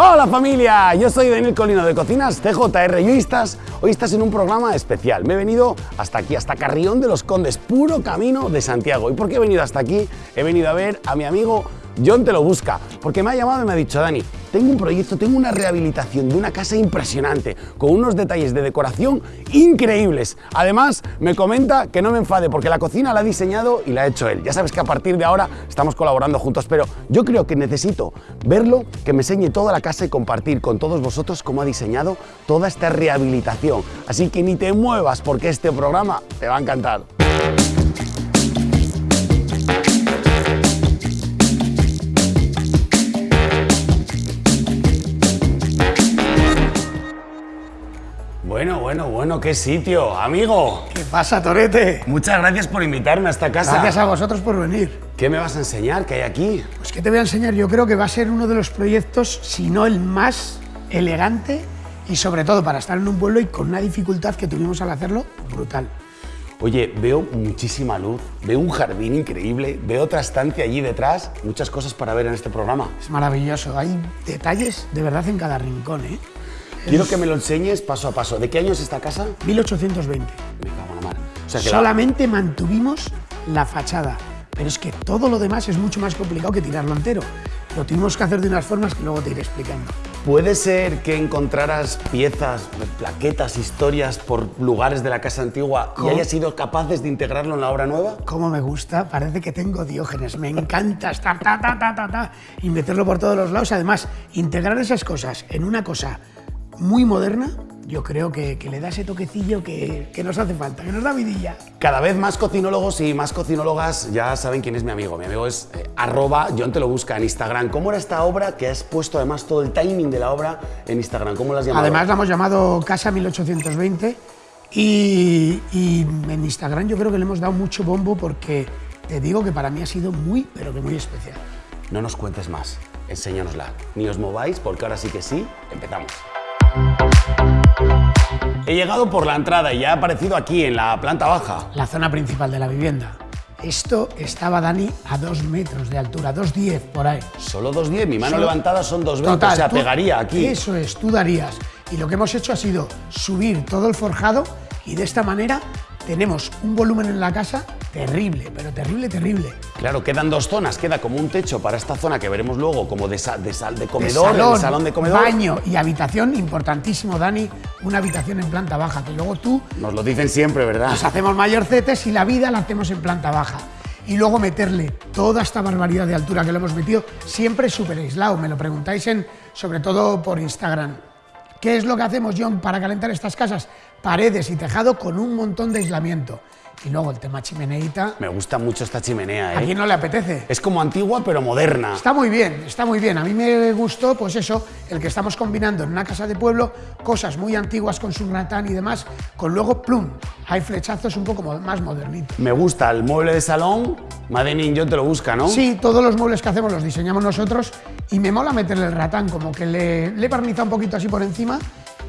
Hola familia, yo soy Daniel Colino de Cocinas CJR y hoy estás, hoy estás en un programa especial. Me he venido hasta aquí, hasta Carrión de los Condes, puro camino de Santiago. ¿Y por qué he venido hasta aquí? He venido a ver a mi amigo John Te lo busca, porque me ha llamado y me ha dicho, Dani, tengo un proyecto, tengo una rehabilitación de una casa impresionante, con unos detalles de decoración increíbles. Además, me comenta que no me enfade, porque la cocina la ha diseñado y la ha hecho él. Ya sabes que a partir de ahora estamos colaborando juntos, pero yo creo que necesito verlo, que me enseñe toda la casa y compartir con todos vosotros cómo ha diseñado toda esta rehabilitación. Así que ni te muevas, porque este programa te va a encantar. Bueno, qué sitio, amigo. ¿Qué pasa, Torete? Muchas gracias por invitarme a esta casa. Gracias a vosotros por venir. ¿Qué me vas a enseñar? ¿Qué hay aquí? Pues ¿qué te voy a enseñar? Yo creo que va a ser uno de los proyectos, si no el más elegante y sobre todo para estar en un pueblo y con una dificultad que tuvimos al hacerlo brutal. Oye, veo muchísima luz, veo un jardín increíble, veo otra estancia allí detrás, muchas cosas para ver en este programa. Es maravilloso, hay detalles de verdad en cada rincón, ¿eh? Quiero que me lo enseñes paso a paso. ¿De qué año es esta casa? 1820. Me cago en la mar. O sea que la- Solamente mantuvimos la fachada, pero es que todo lo demás es mucho más complicado que tirarlo entero. Lo tuvimos que hacer de unas formas que luego te iré explicando. ¿Puede ser que encontraras piezas, plaquetas, historias por lugares de la casa antigua y ¿Cómo? hayas sido capaces de integrarlo en la obra nueva? Cómo me gusta, parece que tengo diógenes, me encanta estar ta, ta, ta, ta, ta, y meterlo por todos los lados. Además, integrar esas cosas en una cosa muy moderna, yo creo que, que le da ese toquecillo que, que nos hace falta, que nos da vidilla. Cada vez más cocinólogos y más cocinólogas ya saben quién es mi amigo. Mi amigo es eh, arroba John te lo busca en Instagram. ¿Cómo era esta obra que has puesto además todo el timing de la obra en Instagram? ¿Cómo la has llamado? Además, la hemos llamado Casa 1820 y, y en Instagram yo creo que le hemos dado mucho bombo porque te digo que para mí ha sido muy, pero que muy especial. No nos cuentes más, enséñanosla. Ni os mováis porque ahora sí que sí, empezamos. He llegado por la entrada y ya he aparecido aquí en la planta baja. la zona principal de la vivienda. Esto estaba, Dani, a dos metros de altura, 2,10 por ahí. Solo 2.10, mi mano Solo- levantada son 2.20, o sea, pegaría aquí. Eso es, tú darías. Y lo que hemos hecho ha sido subir todo el forjado y de esta manera tenemos un volumen en la casa terrible, pero terrible, terrible. Claro, quedan dos zonas, queda como un techo para esta zona que veremos luego como de, de sal de comedor, salón de comedor. baño y habitación, importantísimo, Dani, una habitación en planta baja, que luego tú Nos lo dicen siempre, ¿verdad? nos hacemos mayorcetes y la vida la hacemos en planta baja. Y luego meterle toda esta barbaridad de altura que le hemos metido, siempre súper aislado. Me lo preguntáis en, sobre todo por Instagram. ¿Qué es lo que hacemos, John, para calentar estas casas? Paredes y tejado con un montón de aislamiento. Y luego el tema chimeneita. Me gusta mucho esta chimenea, ¿A ¿eh? quién no le apetece? Es como antigua pero moderna. Está muy bien, está muy bien. A mí me gustó, pues eso, el que estamos combinando en una casa de pueblo cosas muy antiguas con su ratán y demás, con luego plum. Hay flechazos un poco más modernitos. Me gusta el mueble de salón, Madenin yo te lo busca, ¿no? Sí, todos los muebles que hacemos los diseñamos nosotros y me mola meterle el ratán, como que le, le he barnizado un poquito así por encima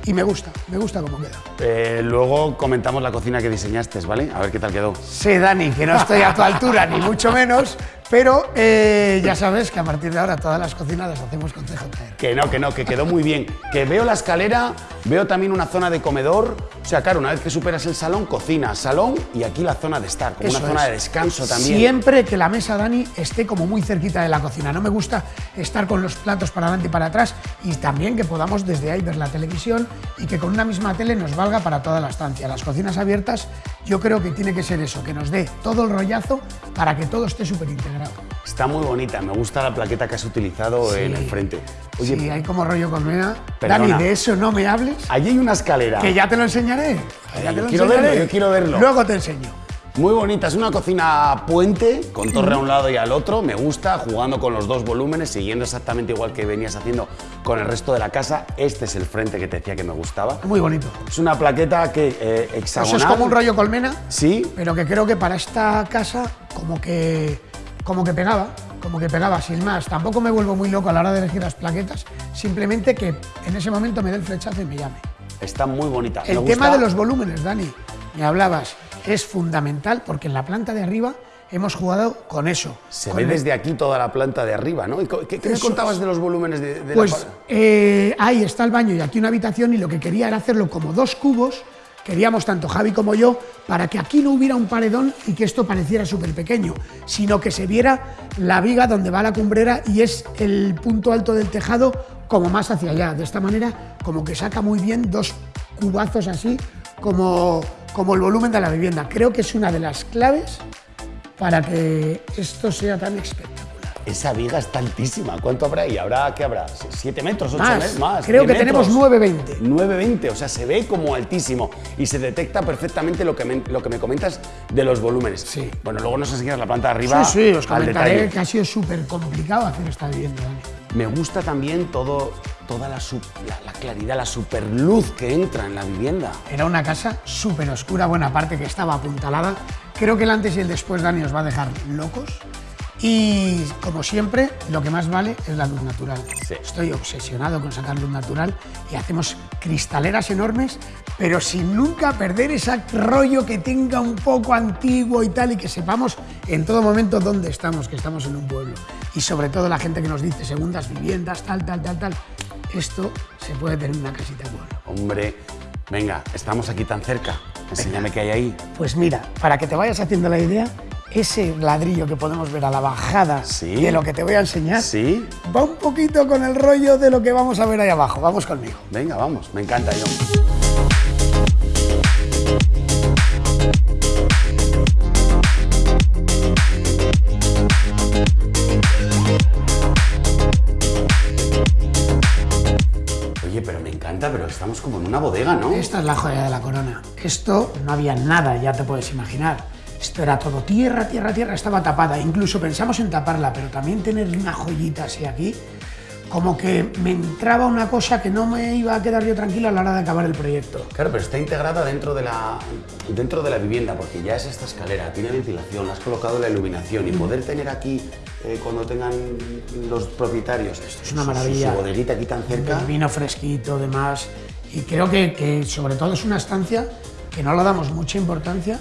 y me gusta, me gusta cómo queda. Eh, luego comentamos la cocina que diseñaste, ¿vale? A ver qué tal quedó. Sí, Dani, que no estoy a tu altura, ni mucho menos, pero eh, ya sabes que a partir de ahora todas las cocinas las hacemos con CJR. Que no, que no, que quedó muy bien. Que veo la escalera, veo también una zona de comedor. O sea, claro, una vez que superas el salón, cocina, salón y aquí la zona de estar, como Eso una zona de descanso también. Siempre que la mesa, Dani, esté como muy cerquita de la cocina. No me gusta estar con los platos para adelante y para atrás y también que podamos desde ahí ver la televisión y que con una misma tele nos valga para toda la estancia. Las cocinas abiertas yo creo que tiene que ser eso, que nos dé todo el rollazo para que todo esté súper Está muy bonita, me gusta la plaqueta que has utilizado en el frente. Oye, sí, hay como rollo colmena. Perdona. Dani, de eso no me hables, allí hay una escalera. que ya te lo enseñaré. ya te lo quiero enseñaré. verlo, yo quiero verlo. Luego te enseño. Muy bonita, es una cocina puente, con torre a un lado y al otro. Me gusta, jugando con los dos volúmenes, siguiendo exactamente igual que venías haciendo con el resto de la casa. Este es el frente que te decía que me gustaba. Muy bonito. Es una plaqueta que eh, Eso hexagonal. es como un rollo colmena. Sí, pero que creo que para esta casa como que, como que pegaba, como que pegaba, sin más. Tampoco me vuelvo muy loco a la hora de elegir las plaquetas, simplemente que en ese momento me dé el flechazo y me llame. está muy bonita. El Me tema gusta- de los volúmenes, Dani, me hablabas, es fundamental porque en la planta de arriba hemos jugado con eso. Se con ve el- desde aquí toda la planta de arriba, ¿no? ¿Y co- ¿Qué, qué me contabas de los volúmenes de, de Pues la pa- eh, ahí está el baño y aquí una habitación y lo que quería era hacerlo como dos cubos, queríamos tanto Javi como yo, para que aquí no hubiera un paredón y que esto pareciera súper pequeño, sino que se viera la viga donde va la cumbrera y es el punto alto del tejado como más hacia allá. De esta manera como que saca muy bien dos cubazos así como, como el volumen de la vivienda. Creo que es una de las claves para que esto sea tan espectacular. Esa viga está altísima. ¿Cuánto habrá ahí? ¿Habrá qué habrá? ¿Siete metros? ¿Ocho Más, metros? Más. creo ¿Diez que tenemos metros? 9,20. 9,20, o sea, se ve como altísimo y se detecta perfectamente lo que me, lo que me comentas de los volúmenes. Sí. Bueno, luego nos enseñas la planta de arriba Sí, sí, os comentaré detalle. que ha sido súper complicado hacer esta vivienda. Me gusta también todo, toda la, sup- la, la claridad, la superluz que entra en la vivienda. Era una casa súper oscura, buena parte que estaba apuntalada. Creo que el antes y el después, Dani, os va a dejar locos. Y como siempre, lo que más vale es la luz natural. Sí. Estoy obsesionado con sacar luz natural y hacemos cristaleras enormes, pero sin nunca perder ese rollo que tenga un poco antiguo y tal, y que sepamos en todo momento dónde estamos, que estamos en un pueblo. Y sobre todo la gente que nos dice segundas viviendas, tal, tal, tal, tal. Esto se puede tener en una casita de pueblo. Hombre, venga, estamos aquí tan cerca. Enséñame qué hay ahí. Pues mira, para que te vayas haciendo la idea, ese ladrillo que podemos ver a la bajada Sí. de lo que te voy a enseñar ¿Sí? va un poquito con el rollo de lo que vamos a ver ahí abajo. Vamos conmigo. Venga, vamos, me encanta, John. Oye, pero me encanta, pero estamos como en una bodega, ¿no? Esta es la joya de la corona. Esto no había nada, ya te puedes imaginar. Esto era todo tierra, tierra, tierra, estaba tapada. Incluso pensamos en taparla, pero también tener una joyita así aquí, como que me entraba una cosa que no me iba a quedar yo tranquila a la hora de acabar el proyecto. Claro, pero está integrada dentro de la, dentro de la vivienda, porque ya es esta escalera, tiene ventilación, has colocado la iluminación y poder tener aquí, eh, cuando tengan los propietarios, esto es una maravilla. Su, bodeguita aquí tan cerca. El vino fresquito, demás. Y creo que, que sobre todo es una estancia que no le damos mucha importancia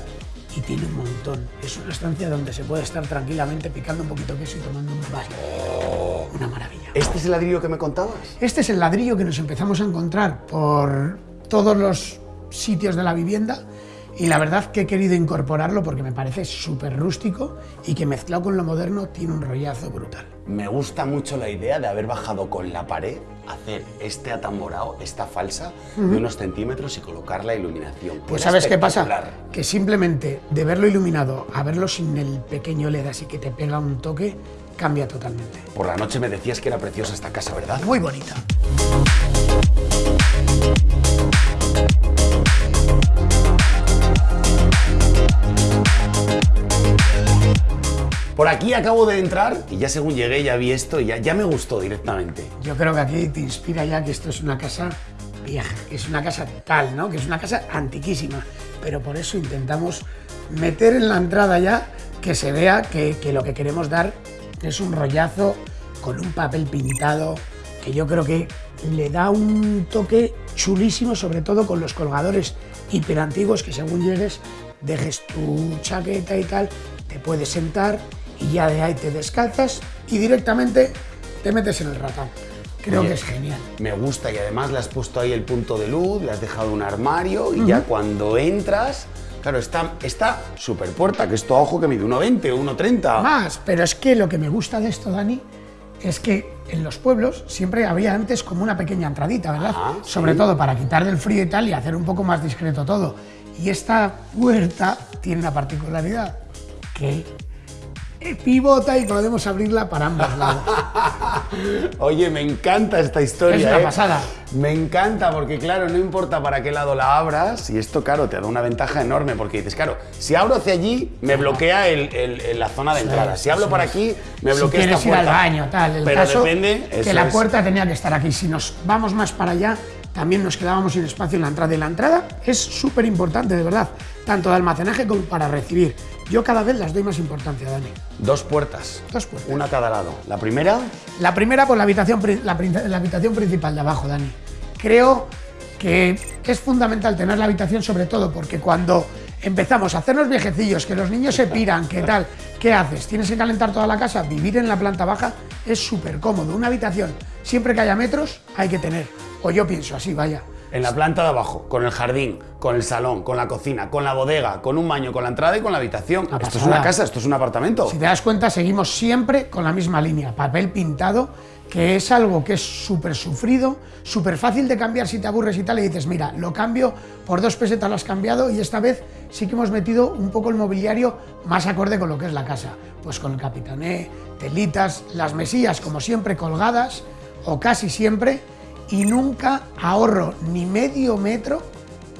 y tiene un montón. Es una estancia donde se puede estar tranquilamente picando un poquito queso y tomando un vaso. Una maravilla. ¿Este es el ladrillo que me contabas? Este es el ladrillo que nos empezamos a encontrar por todos los sitios de la vivienda y la verdad que he querido incorporarlo porque me parece súper rústico y que mezclado con lo moderno tiene un rollazo brutal. Me gusta mucho la idea de haber bajado con la pared, hacer este atamborado, esta falsa, de unos centímetros y colocar la iluminación. Pues ¿sabes qué pasa? Que simplemente de verlo iluminado a verlo sin el pequeño LED así que te pega un toque, cambia totalmente. Por la noche me decías que era preciosa esta casa, ¿verdad? Muy bonita. Por aquí acabo de entrar y ya según llegué ya vi esto y ya, ya me gustó directamente. Yo creo que aquí te inspira ya que esto es una casa vieja, que es una casa tal, ¿no? Que es una casa antiquísima. Pero por eso intentamos meter en la entrada ya que se vea que, que lo que queremos dar es un rollazo con un papel pintado, que yo creo que le da un toque chulísimo, sobre todo con los colgadores hiperantiguos que según llegues, dejes tu chaqueta y tal, te puedes sentar y ya de ahí te descalzas y directamente te metes en el ratán. Creo Oye, que es genial. Me gusta y además le has puesto ahí el punto de luz, le has dejado un armario y ya cuando entras, claro, está, está super puerta, que esto a ojo que mide 1,20 o 1,30. Más, pero es que lo que me gusta de esto, Dani, es que en los pueblos siempre había antes como una pequeña entradita, ¿verdad? Sí. Sobre todo para quitar del frío y tal y hacer un poco más discreto todo. Y esta puerta tiene una particularidad, que pivota y podemos abrirla para ambos lados. Oye, me encanta esta historia. Es una ¿eh? pasada. Me encanta porque, claro, no importa para qué lado la abras, y esto, claro, te da una ventaja enorme porque dices, claro, si abro hacia allí, me bloquea el- el- el- la zona de entrada. Si hablo por aquí, me si bloquea quieres esta ir al baño, tal. El Pero caso depende. que la es. puerta tenía que estar aquí. Si nos vamos más para allá, también nos quedábamos sin espacio en la entrada. Y la entrada es súper importante, de verdad, tanto de almacenaje como para recibir. Yo cada vez las doy más importancia, Dani. Dos puertas. Dos puertas. Una a cada lado. La primera, La primera, pues la habitación, la habitación principal de abajo, Dani. Creo que es fundamental tener la habitación, sobre todo porque cuando empezamos a hacernos viejecillos, que los niños se piran, ¿qué tal? ¿Qué haces? ¿Tienes que calentar toda la casa? Vivir en la planta baja es súper cómodo. Una habitación, siempre que haya metros, hay que tener. O yo pienso así, vaya. En la planta de abajo, con el jardín, con el salón, con la cocina, con la bodega, con un baño, con la entrada y con la habitación. Una Esto es pasada. una casa, esto es un apartamento. Si te das cuenta, seguimos siempre con la misma línea, papel pintado, que es algo que es súper sufrido, súper fácil de cambiar si te aburres y tal, y dices, mira, lo cambio, por dos pesetas lo has cambiado, y esta vez sí que hemos metido un poco el mobiliario más acorde con lo que es la casa. Pues con el capitané, telitas, las mesillas como siempre colgadas, o casi siempre, y nunca ahorro ni medio metro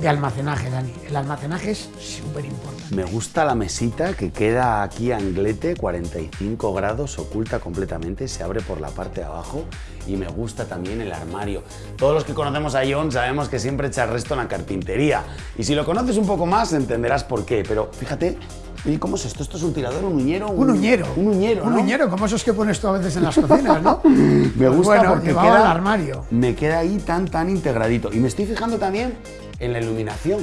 de almacenaje, Dani. El almacenaje es súper importante. Me gusta la mesita que queda aquí anglete, 45 grados, oculta completamente, se abre por la parte de abajo y me gusta también el armario. Todos los que conocemos a John sabemos que siempre echa el resto en la carpintería y si lo conoces un poco más entenderás por qué, pero fíjate, oye, ¿cómo es esto? ¿Esto es un tirador, un uñero? Un uñero. Un uñero, Un ¿no? uñero, como esos que pones tú a veces en las cocinas, ¿no? Me Pues gusta bueno, porque queda, el armario. me queda ahí tan, tan integradito. Y me estoy fijando también en la iluminación.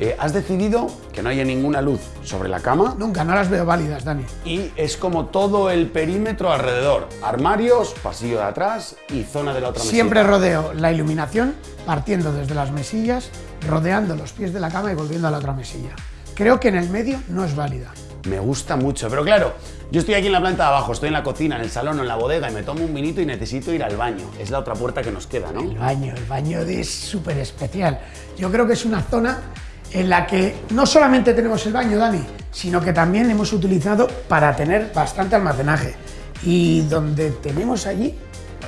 Eh, has decidido que no haya ninguna luz sobre la cama Nunca, no las veo válidas, Dani. y es como todo el perímetro alrededor. Armarios, pasillo de atrás y zona de la otra Siempre rodeo la iluminación partiendo desde las mesillas, rodeando los pies de la cama y volviendo a la otra mesilla. Creo que en el medio no es válida. Me gusta mucho, pero claro, yo estoy aquí en la planta de abajo, estoy en la cocina, en el salón o en la bodega y me tomo un vinito y necesito ir al baño. Es la otra puerta que nos queda, ¿no? El baño, el baño es súper especial. Yo creo que es una zona en la que no solamente tenemos el baño, Dani, sino que también hemos utilizado para tener bastante almacenaje. Y donde tenemos allí,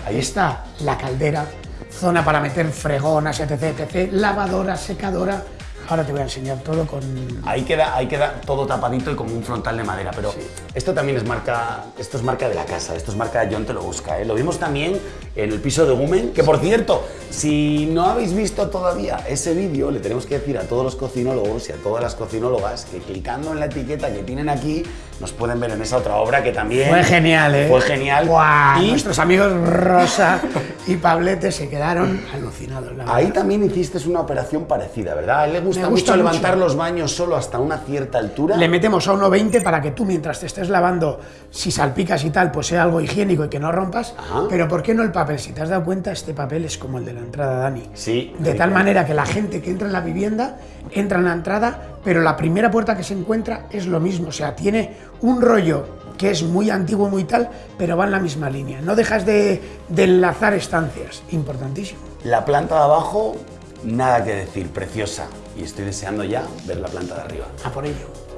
ahí está la caldera, zona para meter fregonas, etc, etc, lavadora, secadora. Ahora te voy a enseñar todo con... Ahí queda, ahí queda todo tapadito y como un frontal de madera, pero esto también es marca, esto es marca de la casa, esto es marca de John Te Lo Busca. ¿eh? Lo vimos también en el piso de Gumen, que por cierto, si no habéis visto todavía ese vídeo, le tenemos que decir a todos los cocinólogos y a todas las cocinólogas que clicando en la etiqueta que tienen aquí, nos pueden ver en esa otra obra que también... Fue genial, ¿eh? Fue genial. Guau, Y Nuestros amigos Rosa y Pablete se quedaron alucinados. la ahí también hiciste una operación parecida, ¿verdad? A él le gusta, mucho levantar los baños solo hasta una cierta altura. Le metemos a 1,20 para que tú mientras te estés lavando, si salpicas y tal, pues sea algo higiénico y que no rompas. Ajá. Pero ¿por qué no el papel? Si te has dado cuenta, este papel es como el de la entrada, Dani. Sí, De tal manera que la gente que entra en la vivienda entra en la entrada, pero la primera puerta que se encuentra es lo mismo. O sea, tiene un rollo que es muy antiguo, muy tal, pero va en la misma línea. No dejas de, de enlazar estancias. Importantísimo. La planta de abajo, nada que decir, preciosa. Y estoy deseando ya ver la planta de arriba. A por ello.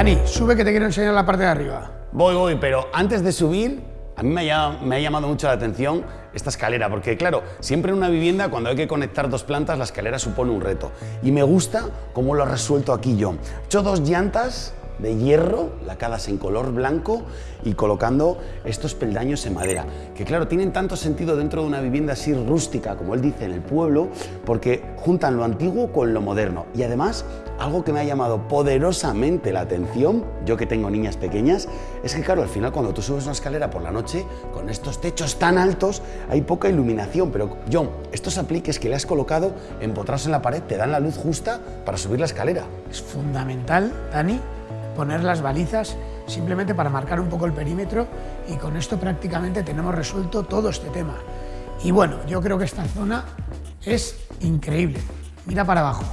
Dani, sube que te quiero enseñar la parte de arriba. Voy, voy, pero antes de subir, a mí me ha, me ha llamado mucho la atención esta escalera, porque claro, siempre en una vivienda cuando hay que conectar dos plantas, la escalera supone un reto. Y me gusta cómo lo ha resuelto aquí yo. He hecho dos llantas de hierro, lacadas en color blanco y colocando estos peldaños en madera, que claro, tienen tanto sentido dentro de una vivienda así rústica, como él dice, en el pueblo, porque juntan lo antiguo con lo moderno. Y además, algo que me ha llamado poderosamente la atención, yo que tengo niñas pequeñas, es que claro, al final cuando tú subes una escalera por la noche, con estos techos tan altos, hay poca iluminación, pero John, estos apliques que le has colocado empotrados en la pared te dan la luz justa para subir la escalera. Es fundamental, Dani, poner las balizas simplemente para marcar un poco el perímetro y con esto prácticamente tenemos resuelto todo este tema. Y bueno, yo creo que esta zona es increíble. Mira para abajo.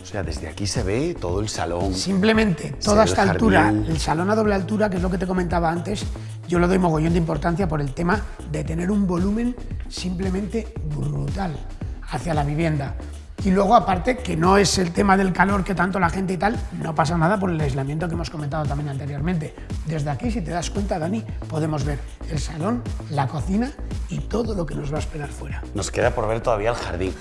O sea, desde aquí se ve todo el salón. Simplemente toda esta altura, el salón a doble altura, que es lo que te comentaba antes, yo le doy mogollón de importancia por el tema de tener un volumen simplemente brutal hacia la vivienda. Y luego, aparte, que no es el tema del calor que tanto la gente y tal, no pasa nada por el aislamiento que hemos comentado también anteriormente. Desde aquí, si te das cuenta, Dani, podemos ver el salón, la cocina y todo lo que nos va a esperar fuera. Nos queda por ver todavía el jardín.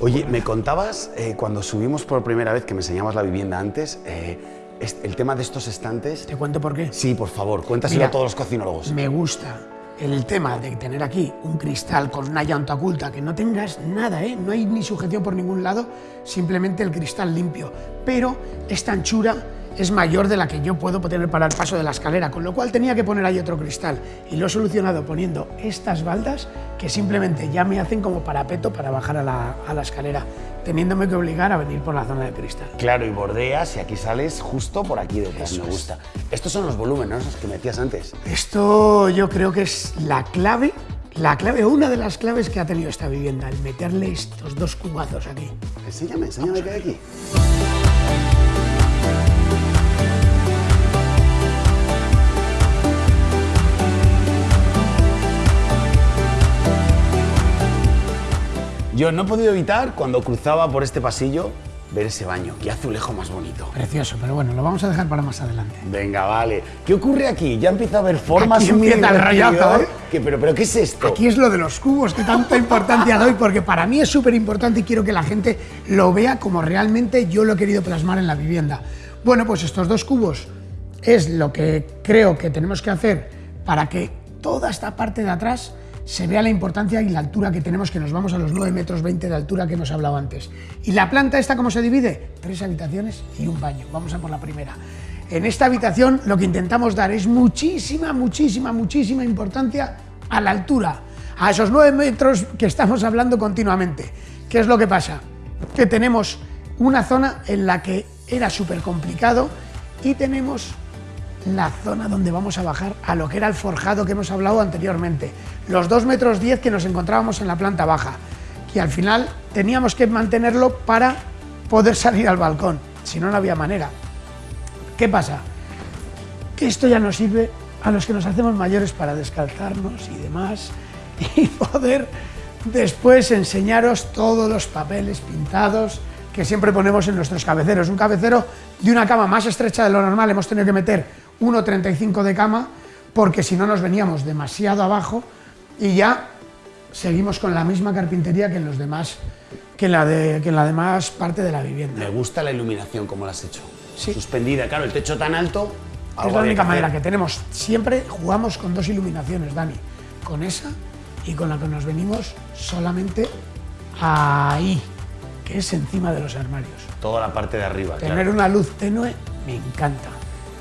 Oye, me contabas eh, cuando subimos por primera vez, que me enseñabas la vivienda antes, eh, el tema de estos estantes. Te cuento por qué. Sí, por favor, cuéntaselo Mira, a todos los cocinólogos. Me gusta el tema de tener aquí un cristal con una llanta oculta, que no tengas nada, ¿eh? no hay ni sujeción por ningún lado, simplemente el cristal limpio. Pero esta anchura es mayor de la que yo puedo tener para el paso de la escalera, con lo cual tenía que poner ahí otro cristal. Y lo he solucionado poniendo estas baldas que simplemente ya me hacen como parapeto para bajar a la, a la escalera, teniéndome que obligar a venir por la zona de cristal. Claro, y bordeas y aquí sales justo por aquí detrás, me gusta. Estos son los volúmenes, que metías antes. Esto yo creo que es la clave, la clave, una de las claves que ha tenido esta vivienda, el meterle estos dos cubazos aquí. Enséñame, enséñame qué hay aquí. Yo no he podido evitar, cuando cruzaba por este pasillo, ver ese baño. Qué azulejo más bonito. Precioso, pero bueno, lo vamos a dejar para más adelante. Venga, vale. ¿Qué ocurre aquí? Ya empieza a haber formas Aquí empieza el rollazo, ¿eh? ¿Qué- pero, pero, ¿qué es esto? Aquí es lo de los cubos que tanta importancia doy, porque para mí es súper importante y quiero que la gente lo vea como realmente yo lo he querido plasmar en la vivienda. Bueno, pues estos dos cubos es lo que creo que tenemos que hacer para que toda esta parte de atrás se vea la importancia y la altura que tenemos, que nos vamos a los 9 metros 20 de altura que hemos hablado antes. ¿Y la planta esta cómo se divide? Tres habitaciones y un baño. Vamos a por la primera. En esta habitación lo que intentamos dar es muchísima, muchísima, muchísima importancia a la altura, a esos 9 metros que estamos hablando continuamente. ¿Qué es lo que pasa? Que tenemos una zona en la que era súper complicado y tenemos la zona donde vamos a bajar a lo que era el forjado que hemos hablado anteriormente. Los 2 metros 10 que nos encontrábamos en la planta baja, que al final teníamos que mantenerlo para poder salir al balcón, si no, no había manera. ¿Qué pasa? Que esto ya nos sirve a los que nos hacemos mayores para descalzarnos y demás y poder después enseñaros todos los papeles pintados que siempre ponemos en nuestros cabeceros. Un cabecero de una cama más estrecha de lo normal, hemos tenido que meter 1,35 de cama porque si no nos veníamos demasiado abajo y ya seguimos con la misma carpintería que en los demás que en la, de, que en la demás parte de la vivienda. Me gusta la iluminación, como la has hecho. Sí. Suspendida, claro, el techo tan alto. Es la única que manera que tenemos. Siempre jugamos con dos iluminaciones, Dani. Con esa y con la que nos venimos solamente ahí, que es encima de los armarios. Toda la parte de arriba, Tener claro. una luz tenue me encanta.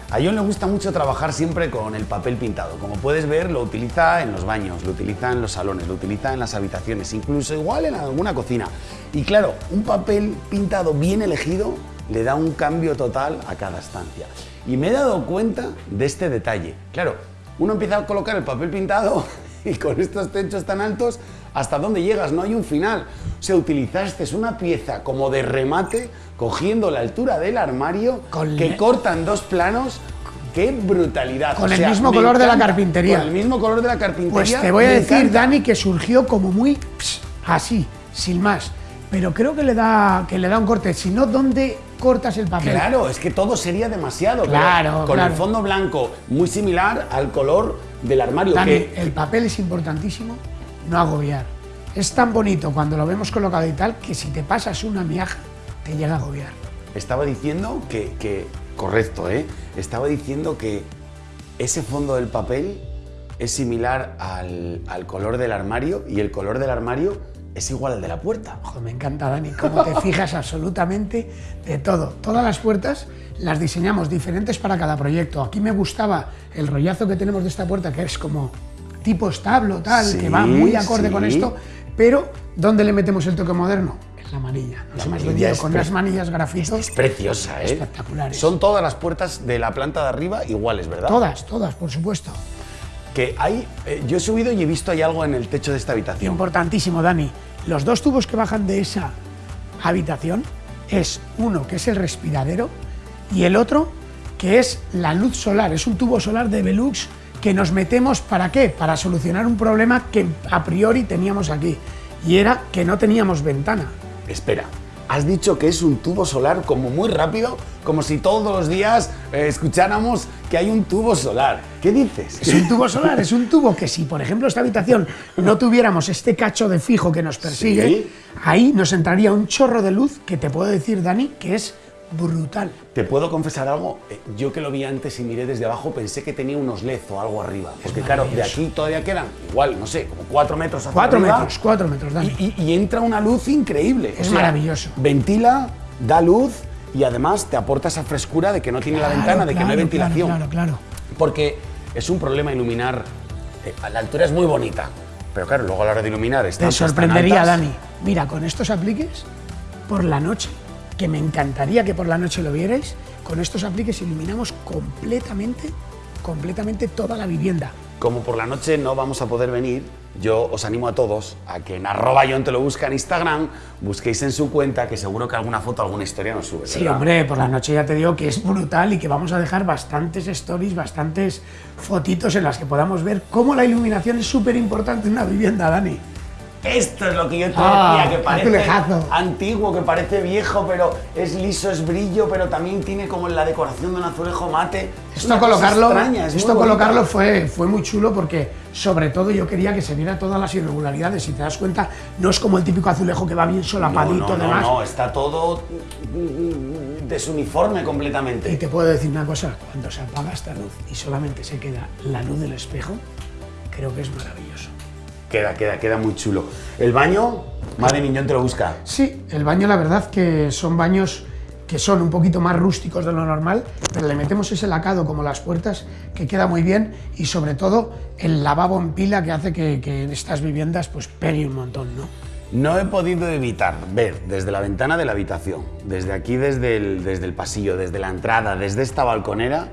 A John le gusta mucho trabajar siempre con el papel pintado. Como puedes ver, lo utiliza en los baños, lo utiliza en los salones, lo utiliza en las habitaciones, incluso igual en alguna cocina. Y claro, un papel pintado bien elegido le da un cambio total a cada estancia. Y me he dado cuenta de este detalle. Claro, uno empieza a colocar el papel pintado y con estos techos tan altos, ¿hasta dónde llegas? No hay un final. O sea, utilizaste una pieza como de remate, cogiendo la altura del armario, Con que le- corta en dos planos. ¡Qué brutalidad! Con el mismo me color de la carpintería. Con el mismo color de la carpintería. Pues te voy a me decir, encanta. Dani, que surgió como muy ps, así, sin más. Pero creo que le da, que le da un corte. Si no, ¿dónde cortas el papel? Claro, es que todo sería demasiado. pero Claro, Con claro. el fondo blanco muy similar al color del armario. Dani, que el papel es importantísimo, no agobiar. Es tan bonito cuando lo vemos colocado y tal que si te pasas una miaja te llega a agobiar. estaba diciendo que, que- correcto, ¿eh? Estaba diciendo que ese fondo del papel es similar al, al color del armario y el color del armario es igual al de la puerta. Ojo, me encanta, Dani, cómo te fijas absolutamente de todo. Todas las puertas las diseñamos diferentes para cada proyecto. Aquí me gustaba el rollazo que tenemos de esta puerta, que es como tipo establo, tal, Sí, que va muy acorde sí. con esto, pero ¿dónde le metemos el toque moderno? En la amarilla. Nos hemos vendido es con unas manillas grafitos. Es preciosa, ¿eh? Espectaculares. Son todas las puertas de la planta de arriba iguales, ¿verdad? Todas, todas, por supuesto. Que hay, eh, yo he subido y he visto hay algo en el techo de esta habitación. Importantísimo, Dani. Los dos tubos que bajan de esa habitación es uno que es el respiradero y el otro que es la luz solar. Es un tubo solar de Velux que nos metemos para qué? Para solucionar un problema que a priori teníamos aquí y era que no teníamos ventana. Espera, has dicho que es un tubo solar como muy rápido, como si todos los días eh, escucháramos que hay un tubo solar. ¿Qué dices? Es un tubo solar, es un tubo que si, por ejemplo, esta habitación no tuviéramos este cacho de fijo que nos persigue, Sí. ahí nos entraría un chorro de luz que te puedo decir, Dani, que es brutal. Te puedo confesar algo, Eh, yo que lo vi antes y miré desde abajo pensé que tenía unos LED o algo arriba. Porque claro, de aquí todavía quedan igual, no sé, como cuatro metros hacia Cuatro arriba. metros, cuatro metros, Dani. Y, y- y entra una luz increíble. Es maravilloso. Ventila, da luz y además te aporta esa frescura de que no tiene la ventana, de que no hay ventilación. Claro, claro, claro. Porque es un problema iluminar. eh, a la altura es muy bonita, pero claro, luego a la hora de iluminar Te sorprendería, Dani. Mira, con estos apliques, por la noche, que me encantaría que por la noche lo vierais, con estos apliques iluminamos completamente, completamente toda la vivienda. Como por la noche no vamos a poder venir, yo os animo a todos a que en arroba John te lo busca en Instagram, busquéis en su cuenta, que seguro que alguna foto, alguna historia nos sube. Sí, ¿verdad? hombre, por la noche ya te digo que es brutal y que vamos a dejar bastantes stories, bastantes fotitos en las que podamos ver cómo la iluminación es súper importante en una vivienda, Dani. Esto es lo que yo te Ah, decía, que parece antiguo, que parece viejo, pero es liso, es brillo, pero también tiene como la decoración de un azulejo mate. Es Esto colocarlo, extraña, es muy esto colocarlo fue, fue muy chulo porque sobre todo yo quería que se viera todas las irregularidades. Si te das cuenta, no es como el típico azulejo que va bien solapadito, no, no, no, demás. no, está todo desuniforme completamente. Y te puedo decir una cosa, cuando se apaga esta luz y solamente se queda la luz del espejo, creo que es maravilloso. Queda, queda, queda muy chulo. El baño, madre Miñón te lo busca. Sí, el baño la verdad que son baños que son un poquito más rústicos de lo normal, pero le metemos ese lacado como las puertas que queda muy bien y sobre todo el lavabo en pila que hace que, que en estas viviendas pues pegue un montón, ¿no? No he podido evitar ver desde la ventana de la habitación, desde aquí, desde el, desde el pasillo, desde la entrada, desde esta balconera,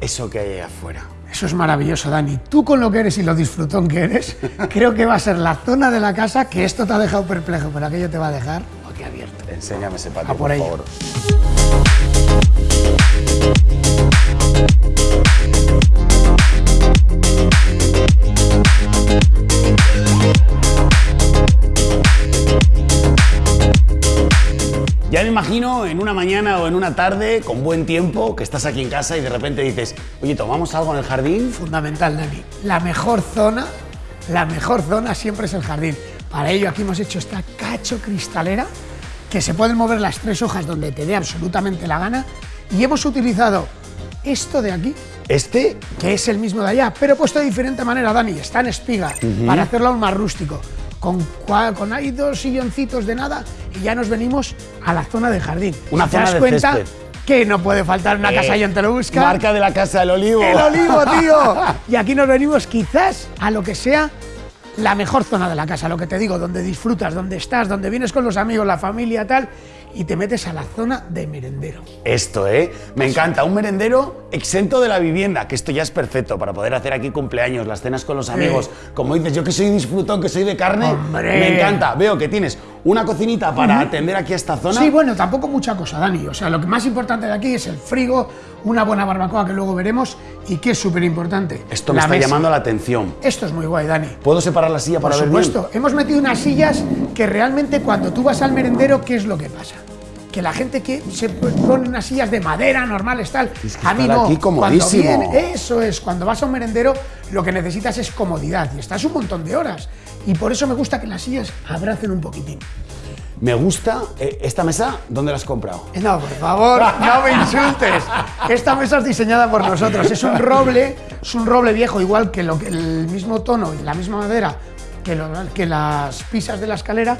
eso que hay ahí afuera. Eso es maravilloso, Dani. Tú con lo que eres y lo disfrutón que eres, creo que va a ser la zona de la casa que esto te ha dejado perplejo, pero aquello te va a dejar boquiabierto. Enséñame ese patio, A por favor. Imagino en una mañana o en una tarde con buen tiempo que estás aquí en casa y de repente dices, oye, ¿tomamos algo en el jardín? Fundamental, Dani. La mejor zona, la mejor zona siempre es el jardín. Para ello aquí hemos hecho esta cacho cristalera que se pueden mover las tres hojas donde te dé absolutamente la gana y hemos utilizado esto de aquí Este que es el mismo de allá, pero puesto de diferente manera, Dani. Está en espiga, para hacerlo aún más rústico. Con, con ahí dos silloncitos de nada y ya nos venimos a la zona de jardín. Una zona das de cuenta césped. que no puede faltar una casa Eh, y te lo busca. Marca de la casa del olivo. El olivo, tío. Y aquí nos venimos quizás a lo que sea la mejor zona de la casa, lo que te digo, donde disfrutas, donde estás, donde vienes con los amigos, la familia, tal, y te metes a la zona de merendero. Esto, ¿eh? Me encanta. Un merendero exento de la vivienda, que esto ya es perfecto para poder hacer aquí cumpleaños, las cenas con los amigos. Como dices, yo que soy disfrutón, que soy de carne, ¡Hombre! me encanta. Veo que tienes una cocinita para atender aquí a esta zona. Sí, bueno, tampoco mucha cosa, Dani. O sea, lo que más importante de aquí es el frigo, una buena barbacoa que luego veremos y que es súper importante. Esto me está llamando la atención. Esto es muy guay, Dani. ¿Puedo separar la silla Por para ver bien? supuesto, hemos metido unas sillas que realmente cuando tú vas al merendero, ¿qué es lo que pasa? Que la gente que se pone unas sillas de madera normales, tal. Es que a mí no. aquí cuando eso es, cuando vas a un merendero, lo que necesitas es comodidad y estás un montón de horas. Y por eso me gusta que las sillas abracen un poquitín. Me gusta eh, esta mesa, ¿dónde la has comprado? No, por favor, no me insultes. Esta mesa es diseñada por nosotros. Es un roble, es un roble viejo, igual que, lo, que el mismo tono y la misma madera que, lo- que las pisas de la escalera,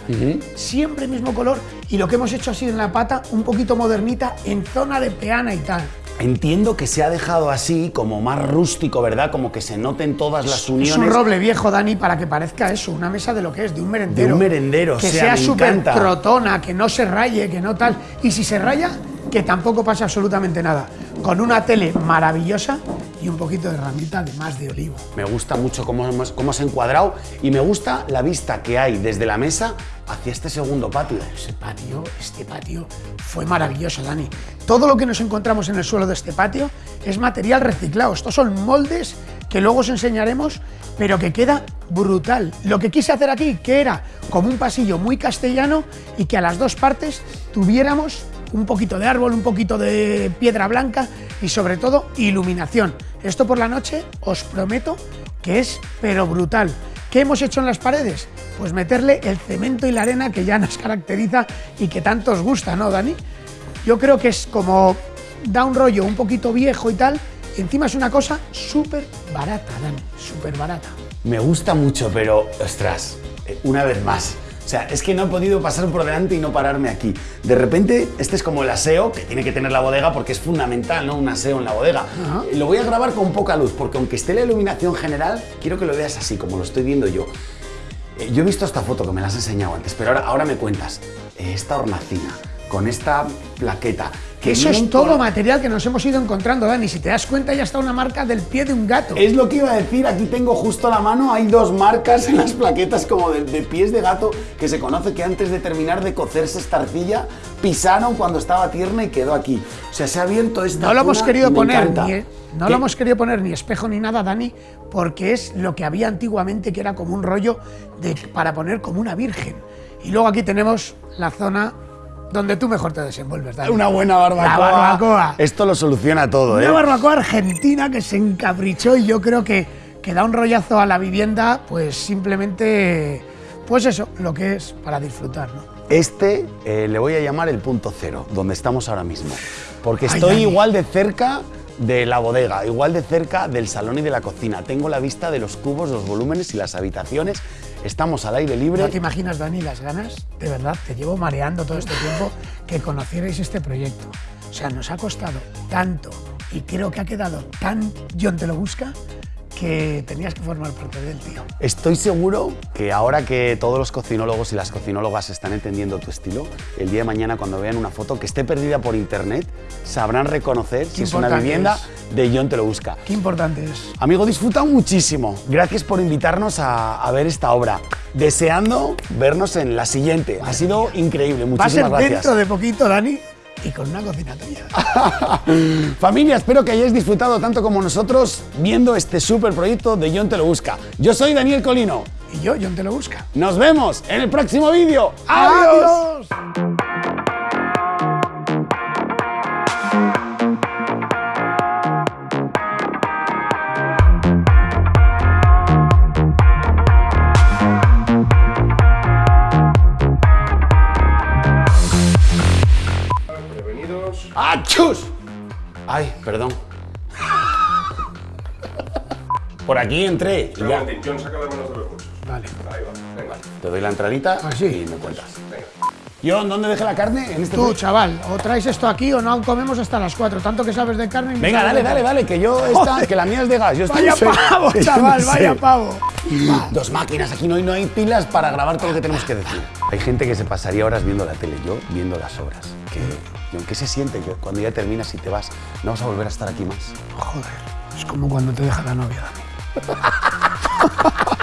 siempre mismo color. Y lo que hemos hecho así en la pata, un poquito modernita, en zona de peana y tal. Entiendo que se ha dejado así, como más rústico, ¿verdad? Como que se noten todas las Es uniones. un roble viejo, Dani, para que parezca eso, una mesa de lo que es, de un merendero. De un merendero, Que sea, súper encanta. crotona, que no se raye, que no tal. Y si se raya, que tampoco pase absolutamente nada. Con una tele maravillosa y un poquito de ramita de más de olivo. Me gusta mucho cómo, cómo has encuadrado y me gusta la vista que hay desde la mesa hacia este segundo patio. Ese patio, este patio fue maravilloso, Dani. Todo lo que nos encontramos en el suelo de este patio es material reciclado. Estos son moldes que luego os enseñaremos, pero que queda brutal. Lo que quise hacer aquí, que era como un pasillo muy castellano y que a las dos partes tuviéramos un poquito de árbol, un poquito de piedra blanca y sobre todo iluminación. Esto por la noche os prometo que es pero brutal. ¿Qué hemos hecho en las paredes? Pues meterle el cemento y la arena que ya nos caracteriza y que tanto os gusta, ¿no, Dani? Yo creo que es como da un rollo un poquito viejo y tal, y encima es una cosa súper barata, Dani, súper barata. Me gusta mucho, pero, ostras, eh, una vez más. O sea, es que no he podido pasar por delante y no pararme aquí. De repente, este es como el aseo que tiene que tener la bodega porque es fundamental, ¿no? Un aseo en la bodega. Lo voy a grabar con poca luz porque aunque esté la iluminación general, quiero que lo veas así, como lo estoy viendo yo. Eh, yo he visto esta foto que me la has enseñado antes, pero ahora, ahora me cuentas. Eh, esta hornacina, con esta plaqueta, eso es todo material que nos hemos ido encontrando, Dani. Si te das cuenta, ya está una marca del pie de un gato. Es lo que iba a decir. Aquí tengo justo a la mano. Hay dos marcas en las plaquetas como de, pies de gato que se conoce que antes de terminar de cocerse esta arcilla pisaron cuando estaba tierna y quedó aquí. O sea, se ha abierto esta. No lo hemos querido poner ni, no lo hemos querido poner ni espejo ni nada, Dani, porque es lo que había antiguamente que era como un rollo de, para poner como una virgen. Y luego aquí tenemos la zona donde tú mejor te desenvuelves. Dani. Una buena barbacoa. barbacoa. Esto lo soluciona todo, ¿eh? Una barbacoa argentina que se encaprichó y yo creo que, que da un rollazo a la vivienda, pues simplemente, pues eso, lo que es para disfrutar, ¿no? Este eh, le voy a llamar el punto cero, donde estamos ahora mismo. Porque estoy igual de cerca de la bodega, igual de cerca del salón y de la cocina. Tengo la vista de los cubos, los volúmenes y las habitaciones. Estamos al aire libre. ¿No te imaginas, Dani, las ganas? De verdad, te llevo mareando todo este tiempo que conocierais este proyecto. O sea, nos ha costado tanto y creo que ha quedado tan John te lo busca que tenías que formar parte del tío. Estoy seguro que ahora que todos los cocinólogos y las cocinólogas están entendiendo tu estilo, el día de mañana cuando vean una foto que esté perdida por internet, sabrán reconocer si es una vivienda de John Te lo busca. Qué importante es. Amigo, disfruta muchísimo. Gracias por invitarnos a, ver esta obra. Deseando vernos en la siguiente. Ha sido increíble. Muchísimas Va a ser dentro de poquito, Dani y con una cocina Familia, espero que hayáis disfrutado tanto como nosotros viendo este super proyecto de John Te Lo Busca. Yo soy Daniel Colino. Y yo, John Te Lo Busca. Nos vemos en el próximo vídeo. ¡Adiós! ¡Achus! Ay, perdón. Por aquí entré. Y ya. John, saca las manos de los bolsos. Vale. Ahí va, venga. Te doy la entradita Así. y me cuentas. Venga. John, ¿dónde dejé la carne? En este Tú, chaval, o traes esto aquí o no comemos hasta las 4. Tanto que sabes de carne. Venga, dale, dale, dale, que yo esta, que la mía es de gas. Yo vaya pavo, chaval, vaya pavo. Dos máquinas, aquí no hay, no hay pilas para grabar todo lo que tenemos que decir. Hay gente que se pasaría horas viendo la tele, yo viendo las obras. Que ¿Y qué se siente que cuando ya terminas y te vas, no vas a volver a estar aquí más? Joder, es como cuando te deja la novia, Dani.